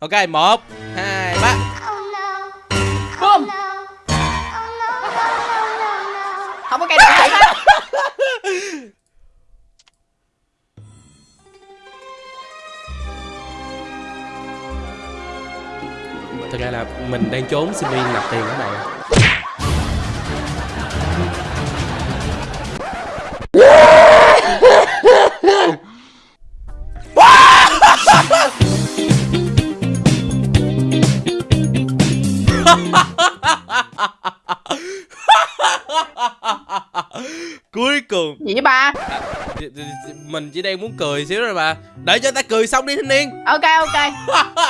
ok một hai ba. Boom. Không có cây nào hết thực ra là mình đang trốn Simi nạp tiền các bạn cùng Gì ba? Mình chỉ đang muốn cười xíu rồi mà để cho ta cười xong đi thanh niên Ok ok.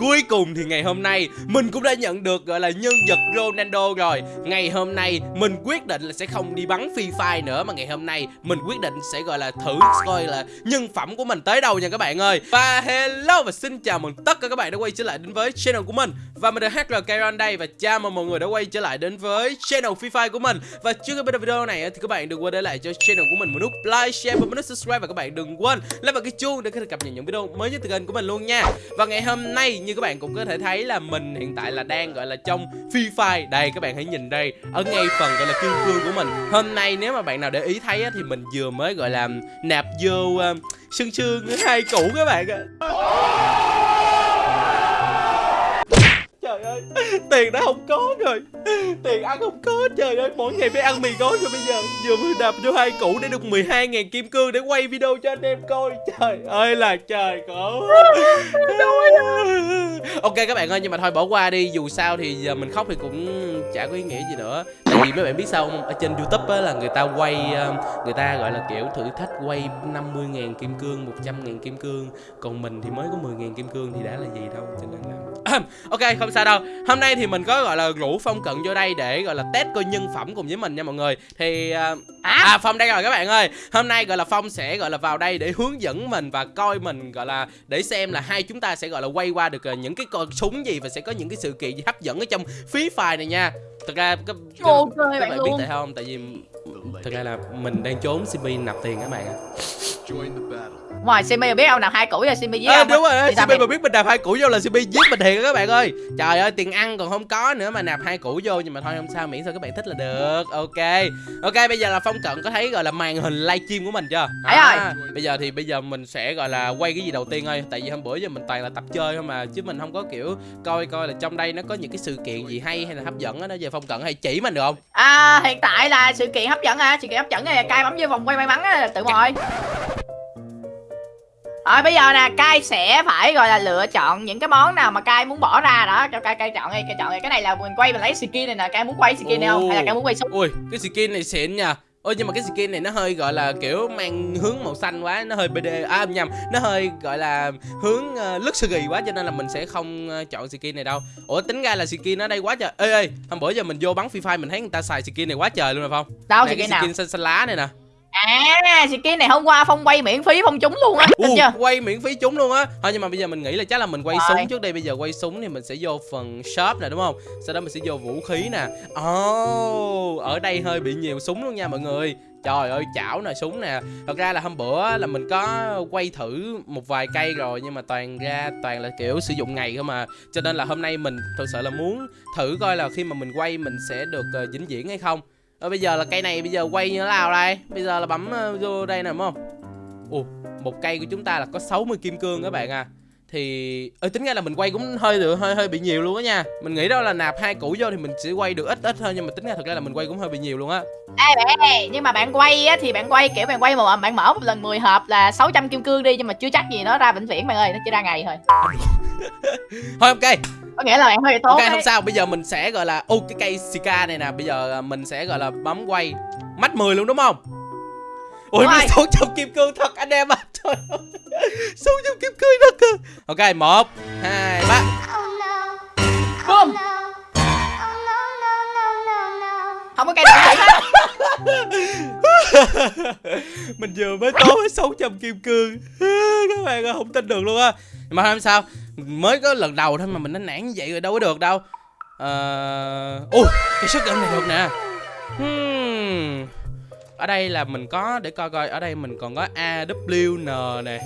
Cuối cùng thì ngày hôm nay mình cũng đã nhận được gọi là nhân vật Ronaldo rồi. Ngày hôm nay mình quyết định là sẽ không đi bắn Free Fire nữa Mà ngày hôm nay mình quyết định sẽ gọi là thử coi là nhân phẩm của mình tới đâu nha các bạn ơi. Và hello và xin chào mừng tất cả các bạn đã quay trở lại đến với channel của mình. Và mình là HR Kairon đây và chào mừng mọi người đã quay trở lại đến với channel Free Fire của mình. Và trước khi bắt đầu video này thì các bạn đừng quên để lại cho channel của mình một nút like, share và một nút subscribe. Và các bạn đừng quên like vào cái chuông để có thể cập nhật những video mới nhất từ kênh của mình luôn nha. Và ngày hôm nay như các bạn cũng có thể thấy là mình hiện tại là đang gọi là trong Free Fire. Đây các bạn hãy nhìn đây Ở ngay phần gọi là kim cương của mình. Hôm nay nếu mà bạn nào để ý thấy á, thì mình vừa mới gọi là nạp vô uh, sương sương hai củ các bạn ạ. Trời ơi, tiền đã không có rồi. Tiền ăn không có, trời ơi, mỗi ngày phải ăn mì gói rồi bây giờ. Vừa mới đạp vô hai củ để được 12.000 kim cương để quay video cho anh em coi. Trời ơi là trời khổ. Ok các bạn ơi, nhưng mà thôi bỏ qua đi. Dù sao thì giờ mình khóc thì cũng chả có ý nghĩa gì nữa vì mấy bạn biết sao không? Ở trên Youtube á là người ta quay ờ, Người ta gọi là kiểu thử thách quay 50.000 kim cương 100.000 kim cương. Còn mình thì mới có 10.000 kim cương thì đã là gì đâu Cho nên là Ok không sao đâu. Hôm nay thì mình có gọi là rủ Phong Cận vô đây để gọi là test coi nhân phẩm cùng với mình nha mọi người. Thì à, à Phong đây rồi các bạn ơi. Hôm nay gọi là Phong sẽ gọi là vào đây để hướng dẫn mình và coi mình gọi là để xem là hai chúng ta sẽ gọi là quay qua được ờ, những cái con súng gì và sẽ có những cái sự kiện gì hấp dẫn ở trong Free Fire này nha Thực ra các, các, các bạn bạn biết luôn. tại sao không? Tại vì thực ra là mình đang trốn Simi nạp tiền các bạn ạ. Ngoài Simi biết ông nào hai củ rồi Simi với À, ông. đúng rồi, Simi mà biết mình nạp hai củ vô là Simi giết mình thiệt các bạn ơi Trời ơi, tiền ăn còn không có nữa mà nạp hai củ vô Nhưng mà thôi không sao, miễn sao các bạn thích là được Ok Ok, bây giờ là Phong Cận có thấy gọi là màn hình livestream của mình chưa? À, Bây giờ thì bây giờ mình sẽ gọi là quay cái gì đầu tiên thôi Tại vì hôm bữa giờ mình toàn là tập chơi thôi mà Chứ mình không có kiểu coi coi là trong đây nó có những cái sự kiện gì hay hay là hấp dẫn á Đó giờ Phong Cận hay chỉ mình được không? À hiện tại là sự kiện hấp dẫn hả? Sự kiện hấp dẫn này cai bấm vô vòng quay may mắn á tự mọi. Rồi bây giờ nè, cai sẽ phải gọi là lựa chọn những cái món nào mà cai muốn bỏ ra đó. Cho cai cai chọn đi, cai chọn đi. Cái này là mình quay mình lấy skin này nè, cai muốn quay skin này không? Hay là cai muốn quay súng? Ui, cái skin này xịn nha. Ôi nhưng mà cái skin này nó hơi gọi là kiểu mang hướng màu xanh quá. Nó hơi BD, à nhầm Nó hơi gọi là hướng uh, luxury quá Cho nên là mình sẽ không ờ, chọn skin này đâu. Ủa tính ra là skin ở đây quá trời. Ê ê, hôm bữa giờ mình vô bắn Free Fire Mình thấy người ta xài skin này quá trời luôn rồi không? Đâu Nè, skin cái nào? skin xanh xanh lá này nè À, skin này hôm qua Phong quay miễn phí Phong trúng luôn á, tin chưa? quay miễn phí chúng luôn á. Thôi nhưng mà bây giờ mình nghĩ là chắc là mình quay Rồi. súng trước đây Bây giờ quay súng thì mình sẽ vô phần shop nè đúng không? Sau đó mình sẽ vô vũ khí nè. Oh, ở đây hơi bị nhiều súng luôn nha mọi người. Trời ơi chảo nè súng nè. Thật ra là hôm bữa là mình có quay thử một vài cây rồi Nhưng mà toàn ra toàn là kiểu sử dụng ngày không mà Cho nên là hôm nay mình thực sự là muốn thử coi là khi mà mình quay mình sẽ được ờ, vĩnh viễn hay không Ờ, Bây giờ là cây này bây giờ quay như thế nào đây? Bây giờ là bấm ờ, vô đây nè đúng không? Ồ một cây của chúng ta là có 60 kim cương các bạn à. Thì ơi tính ra là mình quay cũng hơi được hơi hơi bị nhiều luôn á nha. Mình nghĩ đó là nạp hai củ vô thì mình sẽ quay được ít ít thôi nhưng mà tính ra thật ra là mình quay cũng hơi bị nhiều luôn á. Ê bạn ơi, nhưng mà bạn quay á thì bạn quay kiểu bạn quay mà bạn mở một lần 10 hộp là 600 kim cương đi nhưng mà chưa chắc gì nó ra vĩnh viễn bạn ơi, nó chỉ ra ngày thôi. thôi ok Có nghĩa là bạn hơi tốt ok đấy. không sao. Bây giờ mình sẽ gọi là ô cái cây sika này nè. Bây giờ à, mình sẽ gọi là bấm quay mắt 10 luôn đúng không? Ui Đúng nó rồi. 600 kim cương thật anh em à trời ơi. 600 kim cương thật cơ ok một hai ba. Boom. Không có cây nào hết. Mình vừa mới có với 600 kim cương. Các bạn không tin được luôn á. Mà không sao mới có lần đầu thôi mà mình đã nản như vậy rồi đâu có được đâu. Ờ ui cái shotgun này được nè. Hmm. ở đây là mình có để coi coi ở đây mình còn có AWN nè.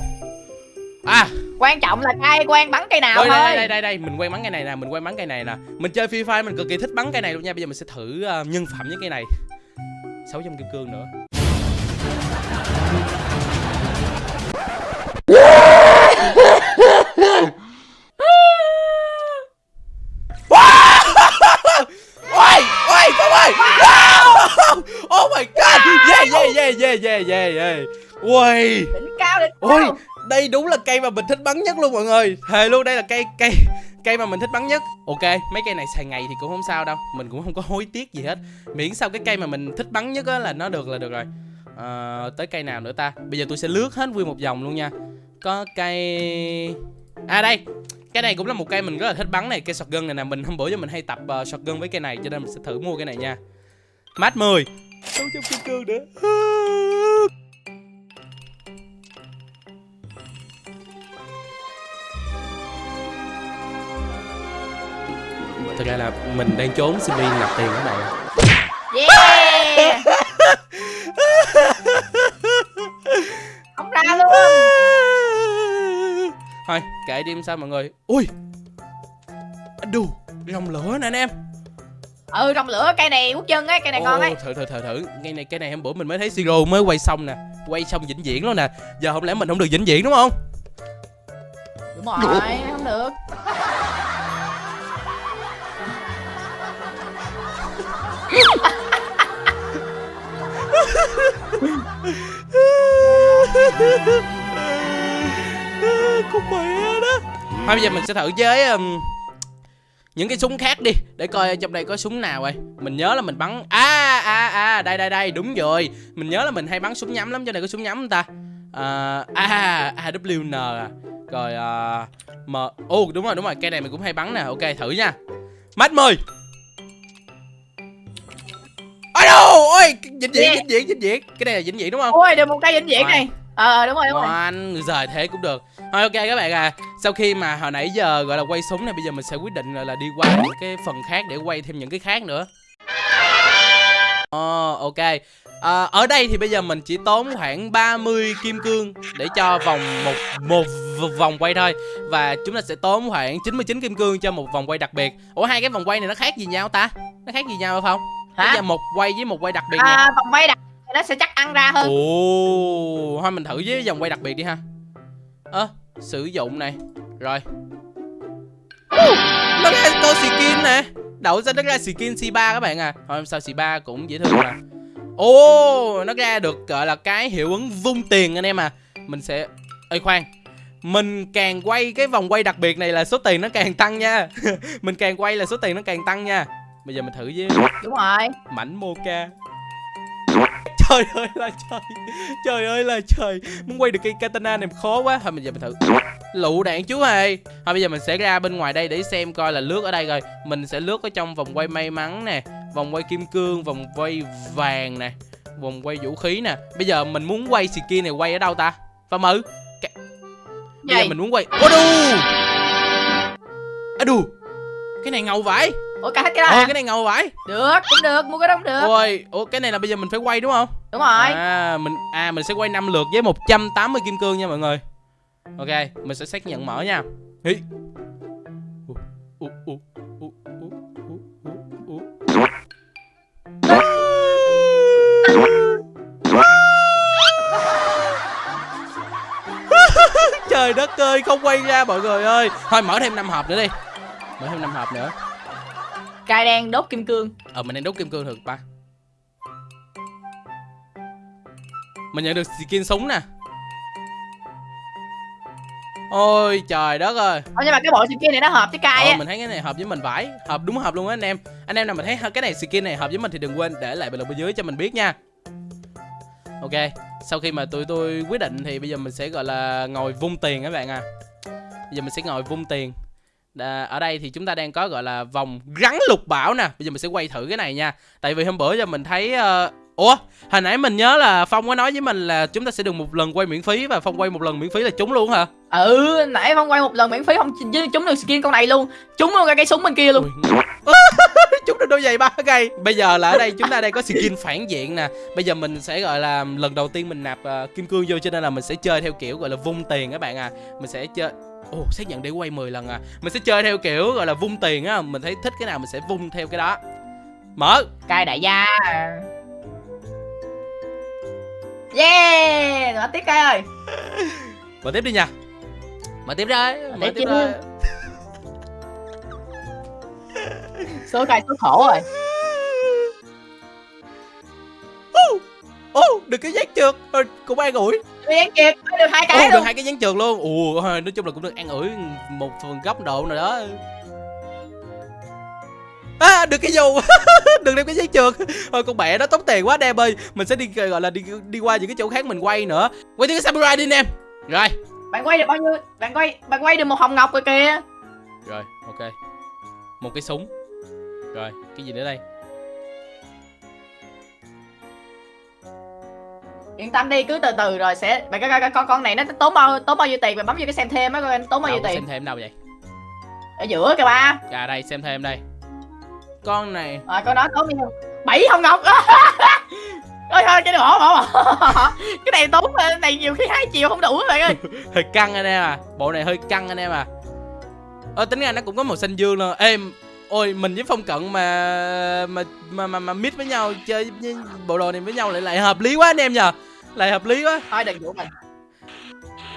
À. Quan trọng là cay quen bắn cây nào đây, thôi. đây, đây đây đây mình quen bắn cây này nè mình quen bắn cây này nè. Mình chơi free fire mình cực kỳ thích bắn cây này luôn nha. Bây giờ mình sẽ thử uh, nhân phẩm với cây này. 600 kim cương nữa yeah yeah yeah yeah. Ui Đỉnh cao đỉnh ôi cao. đây đúng là cây mà mình thích bắn nhất luôn mọi người. Thề luôn đây là cây cây cây mà mình thích bắn nhất. Ok mấy cây này xài ngày thì cũng không sao đâu. Mình cũng không có hối tiếc gì hết. Miễn sao cái cây mà mình thích bắn nhất á là nó được là được rồi. À, tới cây nào nữa ta? Bây giờ tôi sẽ lướt hết nguyên một vòng luôn nha. Có cây à đây cái này cũng là một cây mình rất là thích bắn này cây shotgun này nè. Mình hôm bữa giờ mình hay tập uh, shotgun với cây này cho nên mình sẽ thử mua cái này nha. Mát 10 600 kim cương nữa thực ra là mình đang trốn sinh viên nạp tiền các bạn. Yeah! Không ra luôn. Thôi kệ đi sao mọi người. Ui! Đù rồng lửa nè anh em. Ừ rồng lửa cây này quốc chân ấy cây này ngon ấy thử thử thử thử. Cái này cái này hôm bữa mình mới thấy siro mới quay xong nè. Quay xong vĩnh viễn luôn nè. Giờ không lẽ mình không được vĩnh viễn đúng không? Đúng rồi không được con mẹ đó. Thôi bây giờ mình sẽ thử với um, những cái súng khác đi để coi trong đây có súng nào rồi mình nhớ là mình bắn à à à đây đây đây đúng rồi. Mình nhớ là mình hay bắn súng nhắm lắm cho này có súng nhắm không ta? À à AWN à. Rồi uh, m ô đúng rồi đúng rồi cây này mình cũng hay bắn nè. Ok thử nha. Mát mười. Ôi vĩnh viễn vĩnh viễn vĩnh viễn. Cái này là vĩnh viễn đúng không? Ôi được một cây vĩnh viễn này. Ờ đúng rồi đúng rồi. Dài thế cũng được. Thôi ok các bạn à. Sau khi mà hồi nãy giờ gọi là quay súng này Bây giờ mình sẽ quyết định là, là đi qua những cái phần khác Để quay thêm những cái khác nữa. Ồ ok. À, Ở đây thì bây giờ mình chỉ tốn khoảng 30 kim cương Để cho vòng một, một vòng quay thôi. Và chúng ta sẽ tốn khoảng 99 kim cương cho một vòng quay đặc biệt. Ủa hai cái vòng quay này nó khác gì nhau ta? Nó khác gì nhau không? Bây Hả giờ một quay với một quay đặc biệt nè à, Vòng quay đặt nó sẽ chắc ăn ra hơn Ồ, thôi mình thử với vòng quay đặc biệt đi ha. Ơ, sử dụng này. Rồi. Nó ra con skin nè. Đậu ra nó ra skin C3 các bạn à. Thôi sao C3 cũng dễ thương mà. Ồ, nó ra được gọi là cái hiệu ứng vung tiền anh em à. Mình sẽ Ê khoan. Mình càng quay cái vòng quay đặc biệt này là số tiền nó càng tăng nha. mình càng quay là số tiền nó càng tăng nha. Bây giờ mình thử với Đúng rồi. mảnh mocha. Trời ơi là trời. Trời ơi là trời. Muốn quay được cây katana này khó quá. Thôi bây giờ mình thử. Lựu đạn chú hề thôi bây giờ mình sẽ ra bên ngoài đây để xem coi là lướt ở đây rồi. Mình sẽ lướt ở trong vòng quay may mắn nè vòng quay kim cương vòng quay vàng nè vòng quay vũ khí nè. Bây giờ mình muốn quay skin này quay ở đâu ta? Và mử bây giờ mình muốn quay à đù cái này ngầu vãi Ủa cả hết cái đó hả? cái này ngầu vãi Được cũng được mua cái đó cũng được ôi ủa cái này là bây giờ mình phải quay đúng không Đúng rồi À mình à mình sẽ quay 5 lượt với 180 kim cương nha mọi người. Ok, mình sẽ xác nhận mở nha. Hi. Trời đất ơi, không quay ra mọi người ơi. Thôi mở thêm 5 hộp nữa đi. Mở thêm 5 hộp nữa. Cài đen đốt kim cương. Ờ mình đang đốt kim cương được ba. Mình nhận được skin súng nè. Ôi trời đất ơi. Ủa nhưng mà cái bộ skin này nó hợp với cay Ờ, á. mình thấy cái này hợp với mình vải Hợp đúng hợp luôn á anh em. Anh em nào mình thấy cái này skin này hợp với mình thì đừng quên để lại bình luận bên dưới cho mình biết nha. Ok Sau khi mà tụi tôi quyết định thì bây giờ mình sẽ gọi là ngồi vung tiền các bạn à. Bây giờ mình sẽ ngồi vung tiền Đà, ở đây thì chúng ta đang có gọi là vòng rắn lục bảo nè. Bây giờ mình sẽ quay thử cái này nha. Tại vì hôm bữa giờ mình thấy ờ, Ủa hồi nãy mình nhớ là Phong có nói với mình là chúng ta sẽ được một lần quay miễn phí Và Phong quay một lần miễn phí là trúng luôn hả? Ừ nãy phong quay một lần miễn phí không? Trúng được skin con này luôn. Trúng luôn cả cái súng bên kia luôn. Chúng được đôi giày ba ngày bây giờ là ở đây chúng ta đây có skin phản diện nè. Bây giờ mình sẽ gọi là lần đầu tiên mình nạp uh, kim cương vô cho nên là mình sẽ chơi theo kiểu gọi là vung tiền các bạn à. Mình sẽ chơi ồ oh, xác nhận để quay 10 lần à. Mình sẽ chơi theo kiểu gọi là vung tiền á. Mình thấy thích cái nào mình sẽ vung theo cái đó. Mở. Cai đại gia. Yeah! Mở tiếp cai ơi. Mở tiếp đi nha. Mở tiếp rồi Mở mở tiếp rồi số cai số khổ rồi ô được cái giác trượt. Rồi cũng an ủi. Đi ăn kịp được hai cái được luôn. hai cái dán trượt luôn. Ồ nói chung là cũng được an ủi một phần góc độ nào đó. À được cái dù được đem cái dán trượt. Thôi con mẹ nó tốn tiền quá anh em ơi. Mình sẽ đi gọi là đi đi qua những cái chỗ khác mình quay nữa. Quay tiếng cái samurai đi anh em. Rồi. Bạn quay được bao nhiêu? Bạn quay bạn quay được một hồng ngọc rồi kìa. Rồi ok. Một cái súng. Rồi cái gì nữa đây yên tâm đi cứ từ từ rồi sẽ bạn coi con con này nó tốn bao tốn bao nhiêu tiền bạn bấm vô cái xem thêm á coi nó tốn bao nhiêu tiền? xem thêm đâu vậy? Ở giữa kìa ba. À đây xem thêm đây. Con này. Rồi con đó tốn nhiêu? Bảy hồng ngọc. Ôi thôi cái này bỏ bỏ bỏ. Cái này tốn cái này nhiều khi hai triệu không đủ bạn ơi. Hơi căng anh em à. Bộ này hơi căng anh em à. Ờ tính ra nó cũng có màu xanh dương luôn. Em ôi mình với phong cận mà mà mà mà, mà mít với nhau chơi với bộ đồ này với nhau lại lại hợp lý quá anh em nhờ. Lại hợp lý quá. Thôi đừng dụ mình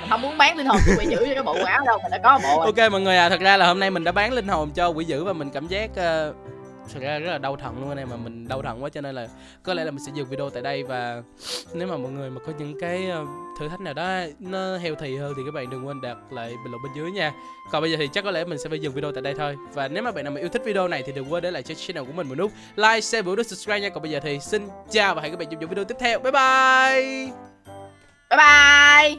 mình không muốn bán linh hồn bị giữ cho cái bộ áo đâu mình đã có bộ rồi. Ok mọi người à thật ra là hôm nay mình đã bán linh hồn cho quỷ dữ và mình cảm giác uh, thực ra rất là đau thận luôn anh em mà mình đau thận quá cho nên là có lẽ là mình sẽ dừng video tại đây và nếu mà mọi người mà có những cái ờ, thử thách nào đó nó healthy hơn thì các bạn đừng quên đặt lại bình luận bên dưới nha. Còn bây giờ thì chắc có lẽ mình sẽ phải dừng video tại đây thôi. Và nếu mà bạn nào mà yêu thích video này thì đừng quên để lại cho channel của mình một nút like, share và nút subscribe nha. Còn bây giờ thì xin chào và hẹn gặp lại trong những video tiếp theo. Bye bye! Bye bye!